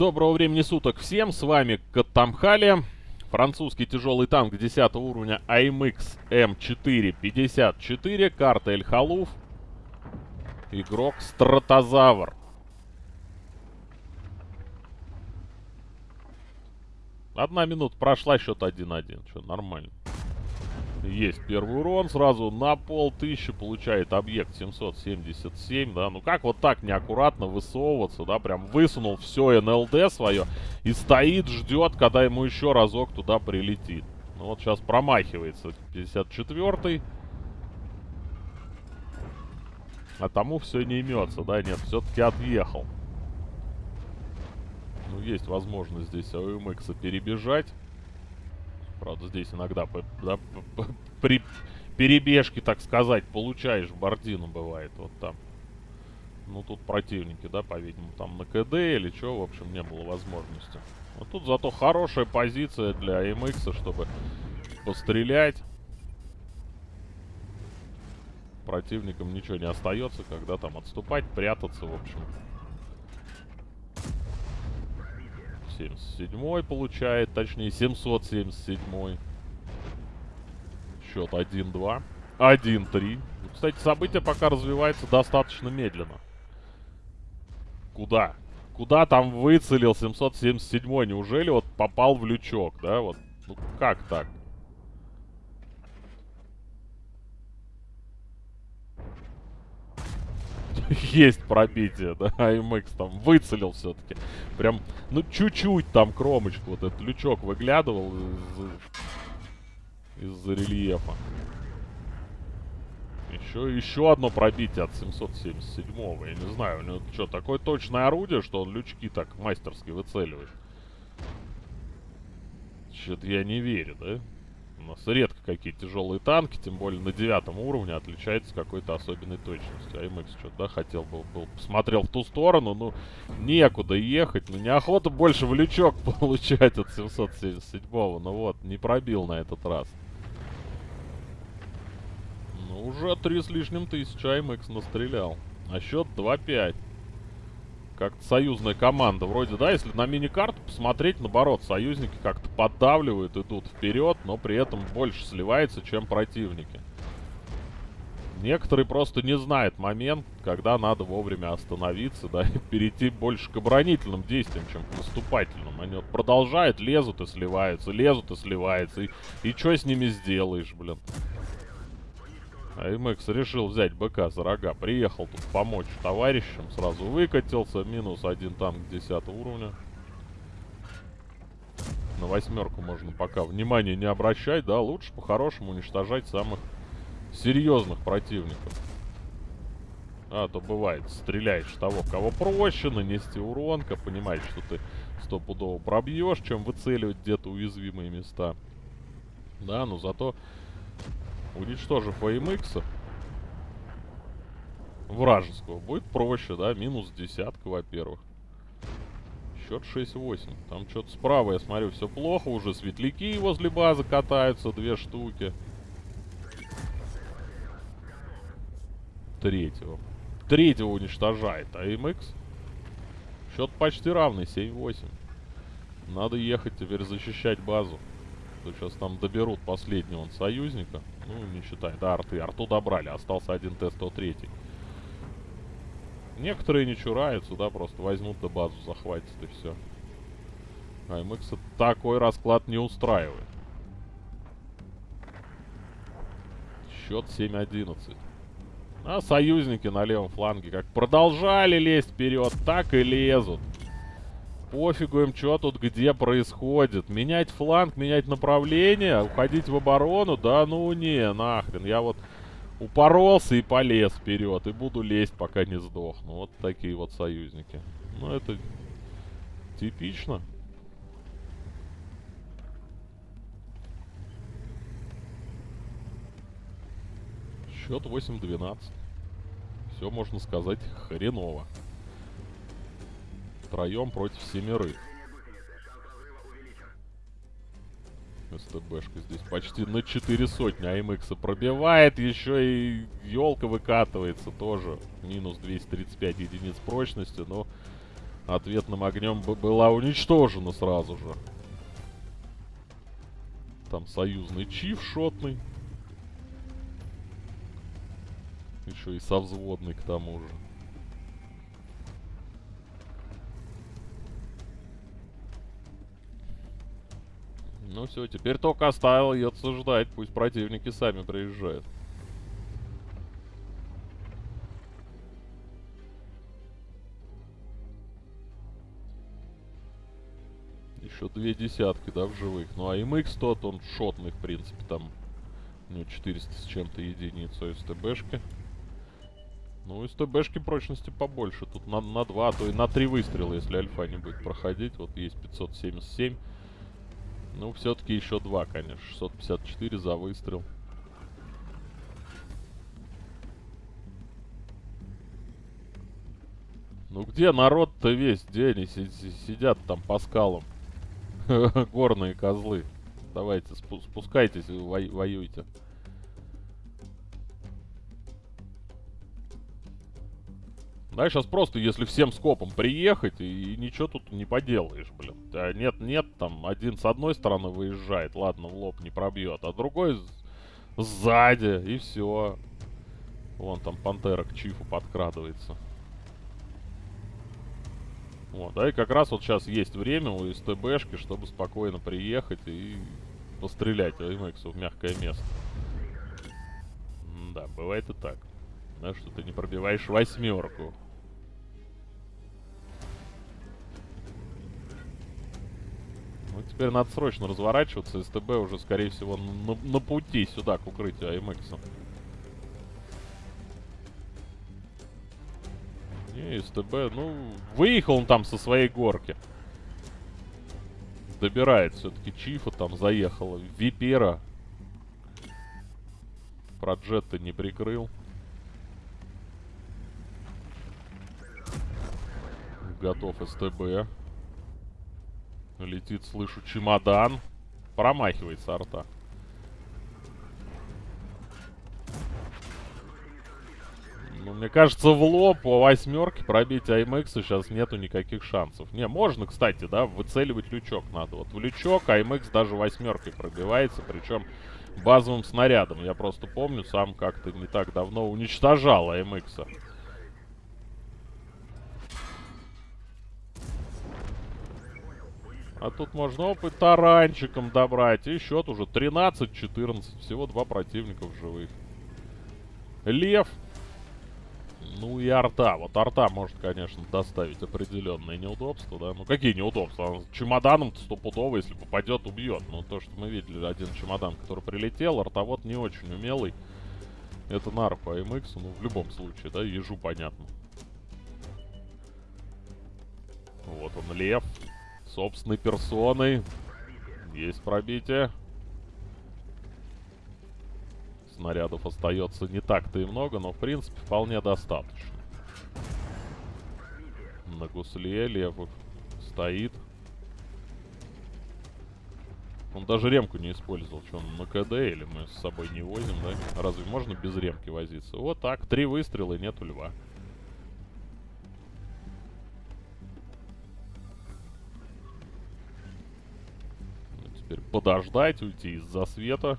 Доброго времени суток всем, с вами Катамхали. Французский тяжелый танк 10 уровня AMX M454, карта Эль-Халуф. Игрок Стратозавр. Одна минута прошла, счет 1-1. Что, нормально. Есть первый урон, сразу на пол тысячи получает объект 777, да. Ну как вот так неаккуратно высовываться, да, прям высунул все НЛД свое и стоит, ждет, когда ему еще разок туда прилетит. Ну вот сейчас промахивается 54-й. А тому все не имется, да, нет, все-таки отъехал. Ну, есть возможность здесь АУМХ перебежать. Правда, здесь иногда да, при перебежке, так сказать, получаешь в бордину, бывает, вот там. Ну, тут противники, да, по-видимому, там на КД или что, в общем, не было возможности. Вот тут зато хорошая позиция для МХ, чтобы пострелять. Противникам ничего не остается, когда там отступать, прятаться, в общем. 77 получает, точнее 777. Счет 1-2. 1-3. Кстати, события пока развиваются достаточно медленно. Куда? Куда там выцелил 777? Неужели вот попал в лючок, да? Вот, ну как так? Есть пробитие, да, АМХ там выцелил все-таки. Прям, ну, чуть-чуть там кромочку, вот этот лючок выглядывал из, из рельефа. Еще, еще одно пробитие от 777-го. Я не знаю, у него что, такое точное орудие, что он лючки так мастерски выцеливает? Что-то я не верю, да? У нас редко какие тяжелые танки, тем более на девятом уровне, отличаются какой-то особенной точностью. АМХ что-то, да, хотел бы, был, посмотрел в ту сторону, ну, некуда ехать, ну, неохота больше в лючок получать от 777-го, ну вот, не пробил на этот раз. Ну, уже три с лишним тысячи АМХ настрелял. А счет 2-5 как-то союзная команда. Вроде, да, если на мини-карту посмотреть, наоборот, союзники как-то поддавливают, идут вперед, но при этом больше сливается, чем противники. Некоторые просто не знают момент, когда надо вовремя остановиться, да, и перейти больше к оборонительным действиям, чем к наступательным. Они вот продолжают, лезут и сливаются, лезут и сливаются. И, и что с ними сделаешь, блин? А МХ решил взять БК за рога. Приехал тут помочь товарищам. Сразу выкатился. Минус один танк 10 уровня. На восьмерку можно пока внимание не обращать. Да, лучше по-хорошему уничтожать самых серьезных противников. А то бывает, стреляешь того, кого проще, нанести урон, как понимаешь, что ты стопудово пробьешь, чем выцеливать где-то уязвимые места. Да, но зато уничтожив AMX вражеского, будет проще, да, минус десятка, во-первых. Счет 6-8. Там что-то справа, я смотрю, все плохо. Уже светляки возле базы катаются, две штуки. Третьего. Третьего уничтожает. А MX? Счет почти равный, 7-8. Надо ехать теперь защищать базу. То сейчас там доберут последнего союзника. Ну, не считай. Да, арты. Арту добрали. Остался один Т-103. Некоторые не чураются, да, просто возьмут да базу захватят и все. А МХ такой расклад не устраивает. Счет 7-11. А союзники на левом фланге как продолжали лезть вперед, так и лезут. Пофигу им, что тут где происходит. Менять фланг, менять направление, уходить в оборону? Да ну не, нахрен. Я вот упоролся и полез вперед. И буду лезть, пока не сдохну. Вот такие вот союзники. Ну, это типично. Счет 8-12. Все, можно сказать, хреново втроем против семерых. СТБшка здесь почти на 4 сотни АМХ пробивает, еще и елка выкатывается тоже. Минус 235 единиц прочности, но ответным огнем была уничтожена сразу же. Там союзный чиф шотный. Еще и со взводной к тому же. Ну все, теперь только оставил ее ждать. Пусть противники сами приезжают. Еще две десятки, да, в живых. Ну а MX тот, он шотный, в принципе, там. У него 400 с чем-то единиц СТБшки. Ну, СТБшки прочности побольше. Тут на, на 2, а то и на 3 выстрела, если альфа не будет проходить. Вот есть 577. Ну, все-таки еще 2, конечно. 654 за выстрел. Ну где народ-то весь? Где они сидят там по скалам? Горные козлы. Давайте, спускайтесь, воюйте. Да, сейчас просто, если всем скопом приехать, и, ничего тут не поделаешь, блин. А нет, нет, там один с одной стороны выезжает, ладно, в лоб не пробьет, а другой сзади, и все. Вон там пантера к чифу подкрадывается. Вот, да, и как раз вот сейчас есть время у СТБшки, чтобы спокойно приехать и пострелять АМХ в мягкое место. да, бывает и так. Да, что ты не пробиваешь восьмерку. Ну, теперь надо срочно разворачиваться. СТБ уже, скорее всего, на, на пути сюда, к укрытию АМХ. Не, СТБ, ну, выехал он там со своей горки. Добирает все-таки Чифа, там заехала. Випера. Про джетта не прикрыл. Готов СТБ. Летит, слышу, чемодан. Промахивается арта. Ну, мне кажется, в лоб по восьмерке пробить IMX сейчас нету никаких шансов. Не, можно, кстати, да, выцеливать лючок надо. Вот в лючок IMX даже восьмеркой пробивается, причем базовым снарядом. Я просто помню, сам как-то не так давно уничтожал IMX. -а. Тут можно опыт таранчиком добрать. И счет уже 13-14. Всего два противника в живых. Лев ну и арта. Вот арта может, конечно, доставить определенные неудобства, да. Ну какие неудобства? Он чемоданом стопудово, если попадет, убьет. Ну то, что мы видели, один чемодан, который прилетел, артовод не очень умелый. Это на арфа MX, ну в любом случае, да, ежу понятно. Вот он, лев. Собственной персоной. Есть пробитие снарядов остается не так-то и много, но в принципе вполне достаточно. На гусле левый стоит. Он даже ремку не использовал. Что, он на КД или мы с собой не возим, да? Разве можно без ремки возиться? Вот так, три выстрела и нету льва. Подождать, уйти из засвета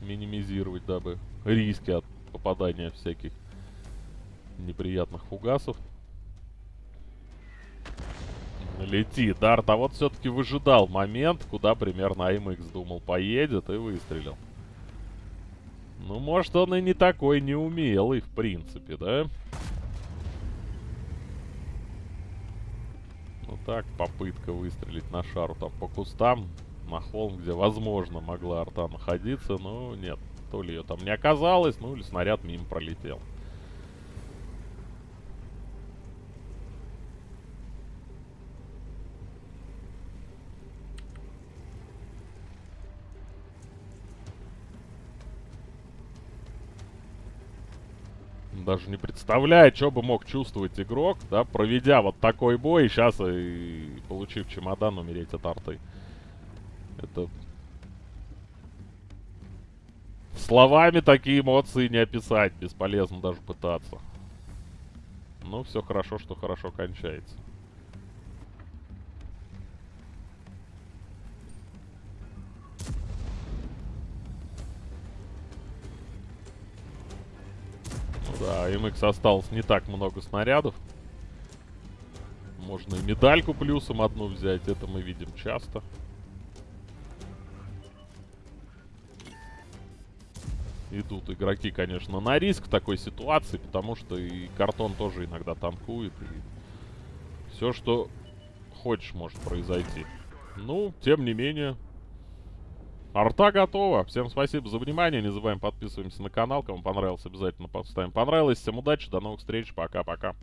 минимизировать, дабы риски от попадания всяких неприятных фугасов. Лети, Дарт. А вот все-таки выжидал момент, куда примерно АМХ думал поедет и выстрелил. Ну, может, он и не такой неумелый, в принципе, да? Ну так, попытка выстрелить на шару там по кустам на холм, где, возможно, могла арта находиться, но нет. То ли ее там не оказалось, ну или снаряд мимо пролетел. даже не представляю, что бы мог чувствовать игрок, да, проведя вот такой бой, сейчас и получив чемодан, умереть от арты. Это... Словами такие эмоции не описать. Бесполезно даже пытаться. Ну, все хорошо, что хорошо кончается. Ну да, MX эм осталось не так много снарядов. Можно и медальку плюсом одну взять, это мы видим часто. Часто. Идут игроки, конечно, на риск такой ситуации, потому что и картон тоже иногда танкует. Все, что хочешь, может произойти. Ну, тем не менее, арта готова. Всем спасибо за внимание. Не забываем подписываемся на канал. Кому понравилось, обязательно поставим понравилось. Всем удачи, до новых встреч. Пока-пока.